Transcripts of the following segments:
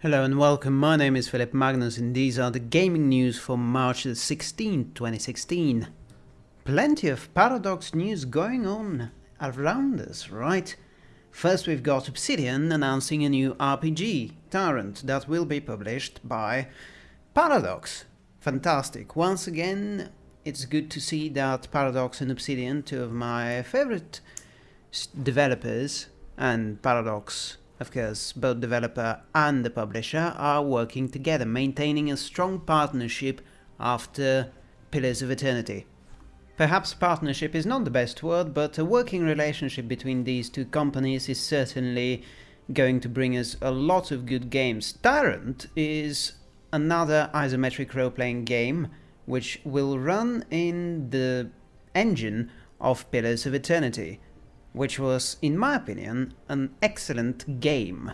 Hello and welcome, my name is Philip Magnus and these are the gaming news for March 16, 2016. Plenty of Paradox news going on around us, right? First we've got Obsidian announcing a new RPG, Tyrant, that will be published by Paradox. Fantastic. Once again, it's good to see that Paradox and Obsidian, two of my favorite developers, and Paradox of course, both developer and the publisher are working together, maintaining a strong partnership after Pillars of Eternity. Perhaps partnership is not the best word, but a working relationship between these two companies is certainly going to bring us a lot of good games. Tyrant is another isometric role-playing game which will run in the engine of Pillars of Eternity which was, in my opinion, an excellent game.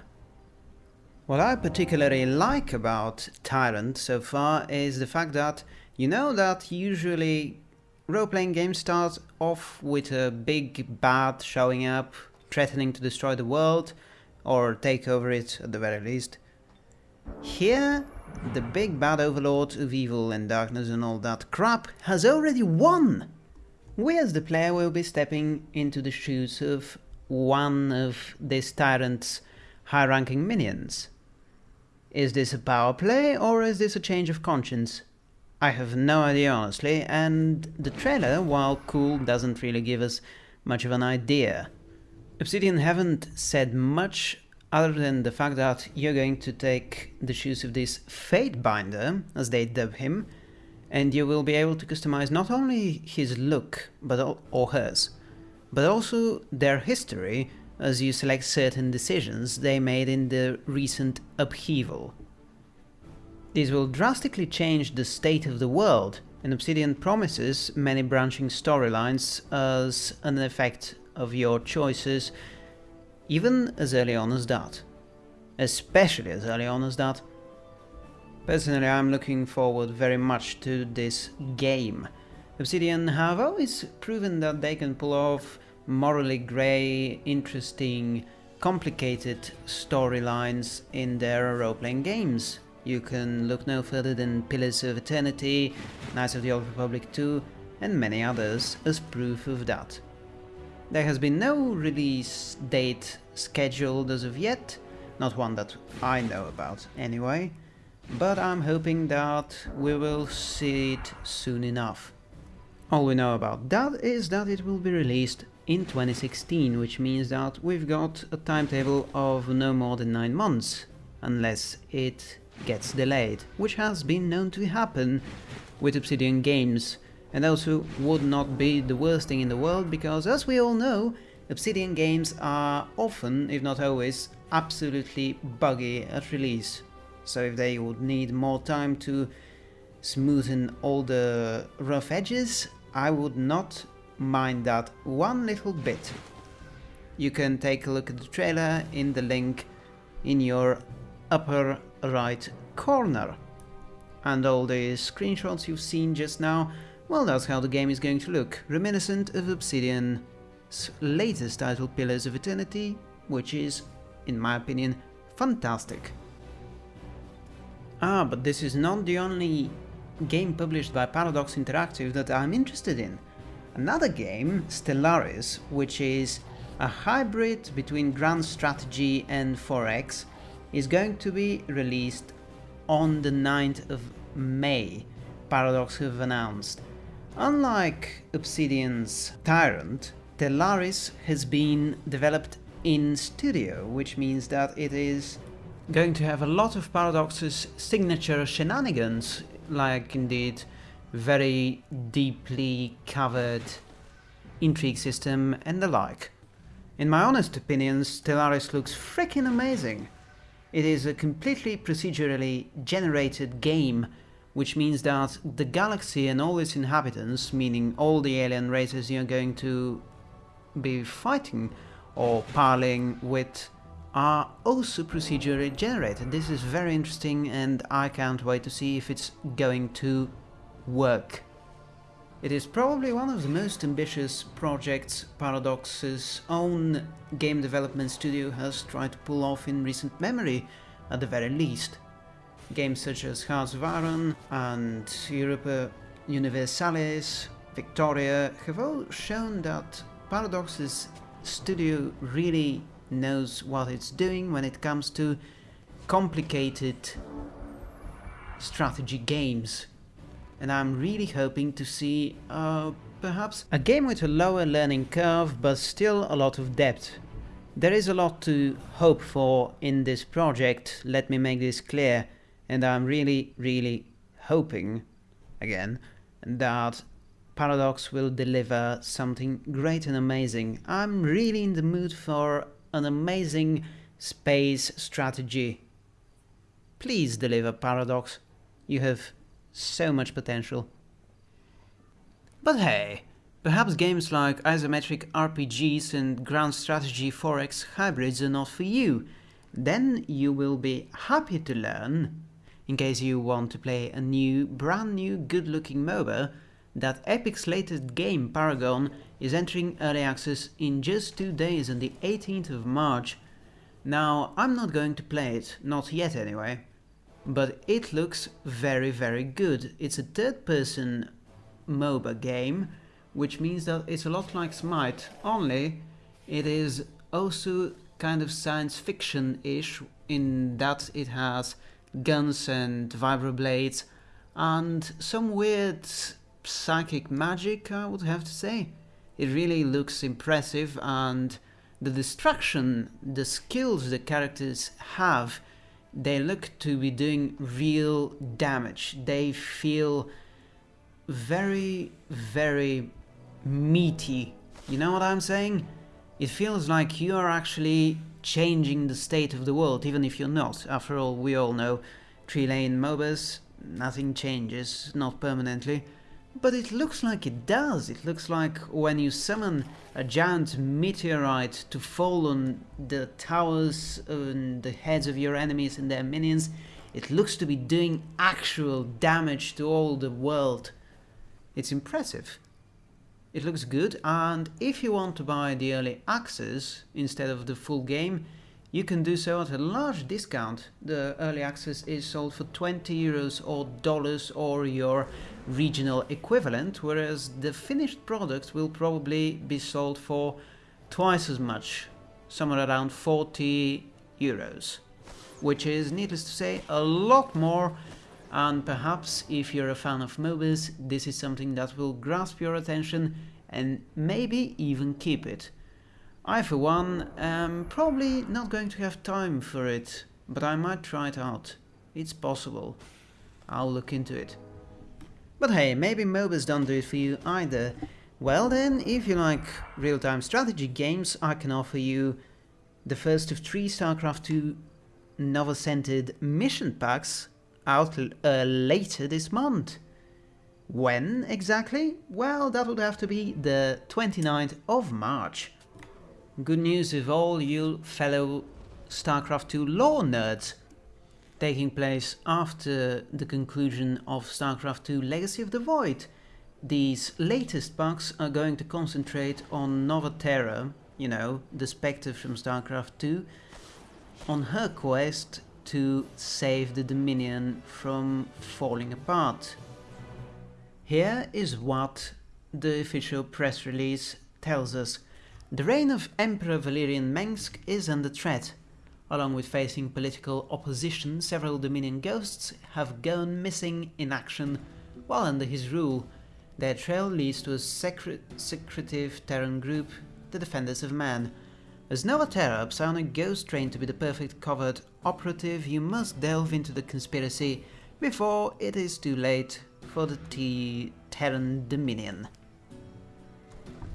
What I particularly like about Tyrant so far is the fact that you know that usually role-playing games start off with a big bad showing up, threatening to destroy the world, or take over it at the very least. Here, the big bad overlord of evil and darkness and all that crap has already won! We as the player will be stepping into the shoes of one of this tyrant's high-ranking minions. Is this a power play or is this a change of conscience? I have no idea honestly, and the trailer, while cool, doesn't really give us much of an idea. Obsidian haven't said much other than the fact that you're going to take the shoes of this Fatebinder, as they dub him, and you will be able to customize not only his look but or hers, but also their history as you select certain decisions they made in the recent upheaval. This will drastically change the state of the world, and Obsidian promises many branching storylines as an effect of your choices, even as early on as that. Especially as early on as that, Personally, I'm looking forward very much to this game. Obsidian have always proven that they can pull off morally grey, interesting, complicated storylines in their role-playing games. You can look no further than Pillars of Eternity, Knights of the Old Republic 2 and many others as proof of that. There has been no release date scheduled as of yet, not one that I know about anyway, but I'm hoping that we will see it soon enough. All we know about that is that it will be released in 2016, which means that we've got a timetable of no more than 9 months, unless it gets delayed, which has been known to happen with Obsidian games, and also would not be the worst thing in the world, because as we all know, Obsidian games are often, if not always, absolutely buggy at release. So if they would need more time to smoothen all the rough edges, I would not mind that one little bit. You can take a look at the trailer in the link in your upper right corner. And all the screenshots you've seen just now, well that's how the game is going to look, reminiscent of Obsidian's latest title Pillars of Eternity, which is, in my opinion, fantastic. Ah, but this is not the only game published by Paradox Interactive that I'm interested in. Another game, Stellaris, which is a hybrid between Grand Strategy and 4X, is going to be released on the 9th of May, Paradox have announced. Unlike Obsidian's Tyrant, Stellaris has been developed in studio, which means that it is going to have a lot of Paradox's signature shenanigans, like indeed very deeply covered intrigue system and the like. In my honest opinion, Stellaris looks freaking amazing. It is a completely procedurally generated game, which means that the galaxy and all its inhabitants, meaning all the alien races you're going to be fighting or parleying with, are also procedurally generated. This is very interesting and I can't wait to see if it's going to work. It is probably one of the most ambitious projects Paradox's own game development studio has tried to pull off in recent memory, at the very least. Games such as Hearts of Iron and Europa Universalis, Victoria have all shown that Paradox's studio really knows what it's doing when it comes to complicated strategy games. And I'm really hoping to see uh, perhaps a game with a lower learning curve but still a lot of depth. There is a lot to hope for in this project, let me make this clear, and I'm really, really hoping, again, that Paradox will deliver something great and amazing. I'm really in the mood for an amazing space strategy. Please deliver Paradox. You have so much potential. But hey, perhaps games like isometric RPGs and grand strategy 4X hybrids are not for you. Then you will be happy to learn, in case you want to play a new, brand new, good-looking MOBA, that Epic's latest game, Paragon, is entering early access in just two days on the 18th of March. Now, I'm not going to play it, not yet anyway, but it looks very very good. It's a third-person MOBA game, which means that it's a lot like Smite, only it is also kind of science fiction-ish in that it has guns and vibroblades and some weird psychic magic, I would have to say. It really looks impressive and the destruction, the skills the characters have, they look to be doing real damage. They feel very, very meaty. You know what I'm saying? It feels like you are actually changing the state of the world, even if you're not. After all, we all know three-lane MOBAs, nothing changes, not permanently. But it looks like it does. It looks like when you summon a giant meteorite to fall on the towers and the heads of your enemies and their minions, it looks to be doing actual damage to all the world. It's impressive. It looks good and if you want to buy the early access instead of the full game, you can do so at a large discount. The early access is sold for 20 euros or dollars or your regional equivalent, whereas the finished product will probably be sold for twice as much, somewhere around 40 euros, which is, needless to say, a lot more and perhaps if you're a fan of MOBAs, this is something that will grasp your attention and maybe even keep it. I for one am probably not going to have time for it, but I might try it out. It's possible. I'll look into it. But hey, maybe MOBAs don't do it for you either. Well then, if you like real-time strategy games, I can offer you the first of three StarCraft 2 Nova-centered mission packs out uh, later this month. When exactly? Well, that would have to be the 29th of March. Good news of all you fellow StarCraft 2 lore nerds. Taking place after the conclusion of StarCraft 2 Legacy of the Void. These latest packs are going to concentrate on Nova Terra, you know, the Spectre from StarCraft 2, on her quest to save the Dominion from falling apart. Here is what the official press release tells us. The reign of Emperor Valerian Mengsk is under threat. Along with facing political opposition, several Dominion ghosts have gone missing in action while under his rule. Their trail leads to a secret secretive Terran group, the Defenders of Man, as Nova Terra, psionic ghost trained to be the perfect covert operative, you must delve into the conspiracy before it is too late for the T Terran Dominion.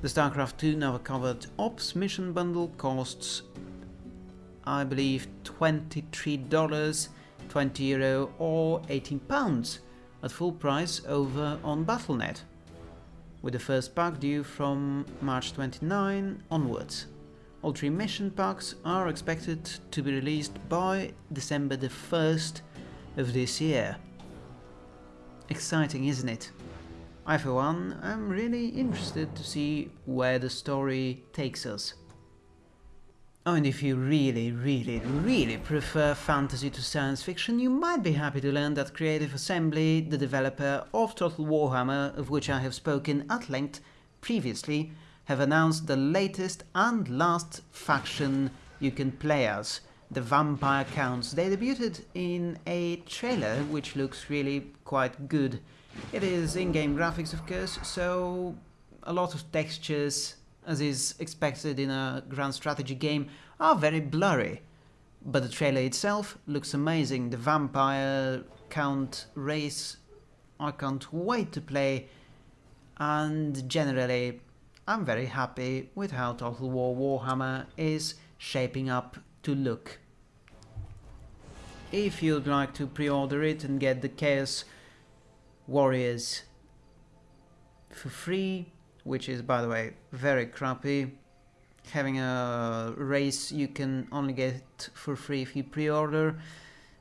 The StarCraft 2 Nova Covert Ops mission bundle costs, I believe, $23, 20 euro or 18 pounds at full price over on Battle.net, with the first pack due from March 29 onwards. All three mission packs are expected to be released by December the 1st of this year. Exciting, isn't it? I for one am really interested to see where the story takes us. Oh, and if you really, really, really prefer fantasy to science fiction, you might be happy to learn that Creative Assembly, the developer of Total Warhammer, of which I have spoken at length previously, have announced the latest and last faction you can play as, the Vampire Counts. They debuted in a trailer which looks really quite good. It is in-game graphics of course, so a lot of textures, as is expected in a grand strategy game, are very blurry. But the trailer itself looks amazing. The vampire count race, I can't wait to play. And generally, I'm very happy with how Total War Warhammer is shaping up to look. If you'd like to pre-order it and get the Chaos Warriors for free, which is by the way very crappy. Having a race you can only get for free if you pre-order.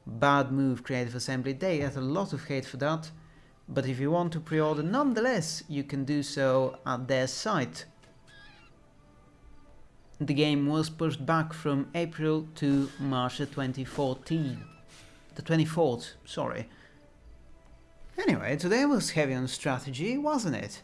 Bad move Creative Assembly, they get a lot of hate for that. But if you want to pre-order nonetheless, you can do so at their site. The game was pushed back from April to March 2014. The 24th, sorry. Anyway, today was heavy on strategy, wasn't it?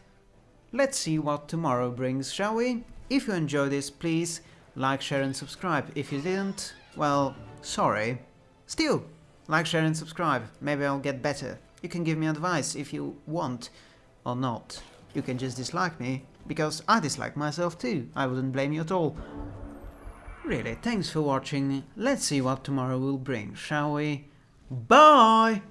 Let's see what tomorrow brings, shall we? If you enjoyed this, please like, share and subscribe. If you didn't, well, sorry. Still, like, share and subscribe. Maybe I'll get better. You can give me advice if you want, or not. You can just dislike me, because I dislike myself too. I wouldn't blame you at all. Really, thanks for watching. Let's see what tomorrow will bring, shall we? Bye!